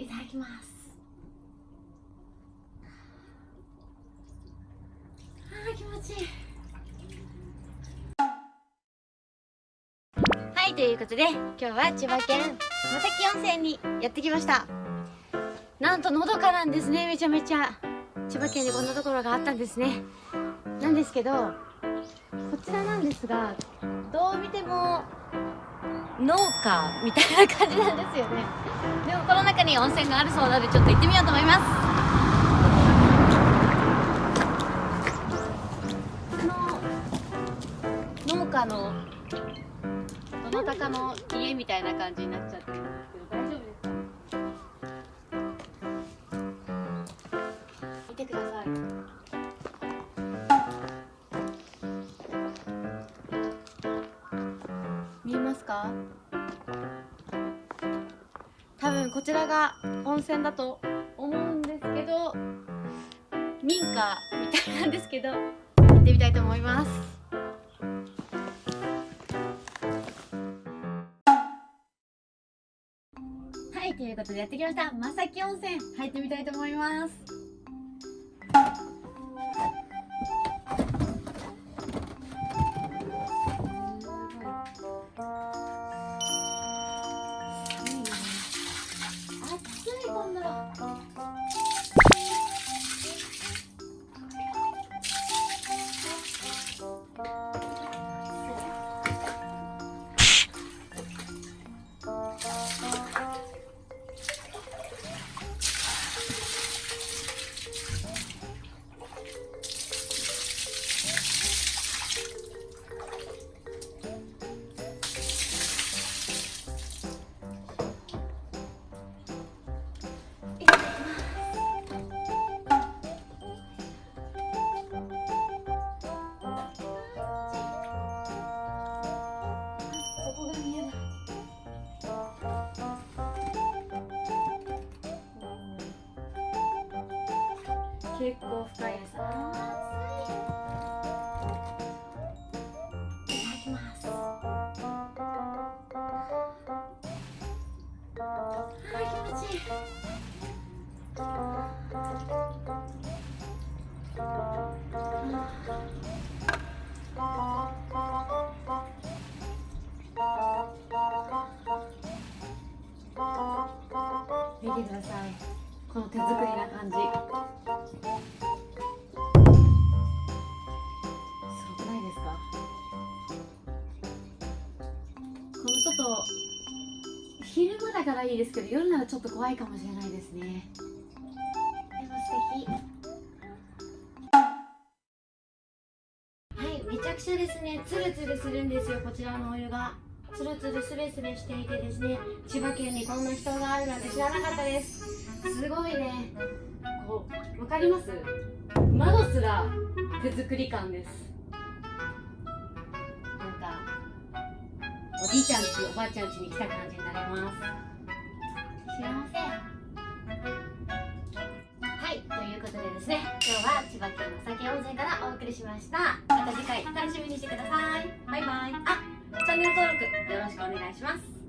いただきます。あー気持ちいい。はいということで今日は千葉県野崎温泉にやってきました。なんとのどかなんですねめちゃめちゃ。千葉県にこんなところがあったんですね。なんですけどこちらなんですがどう見ても農家みたいな感じなんですよね。でもこの中に温泉があるそうなのでちょっと行ってみようと思います。この農家のどなたかの家みたいな感じになっちゃってるんですけど大丈夫？ですか見てください。見えますか？多分こちらが温泉だと思うんですけど民家みたいなんですけど行ってみたいと思います。はいということでやってきました。正木温泉入ってみたいと思います。結構深い。あー気持ちいい。見てくださいこの手作りな感じ昼間だからいいですけど夜ならちょっと怖いかもしれないですね。でも素敵。はいめちゃくちゃですね。ツルツルするんですよこちらのお湯が。ツルツルスレスレしていてですね千葉県にこんな人があるなんて知らなかったです。すごいね。こうわかります？窓すら手作り感です。おじいちゃんちおばあちゃんちに来た感じになります。幸せはいということでですね今日は千葉県の酒温泉からお送りしました。また次回楽しみにしてください。バイバイ。あチャンネル登録よろしくお願いします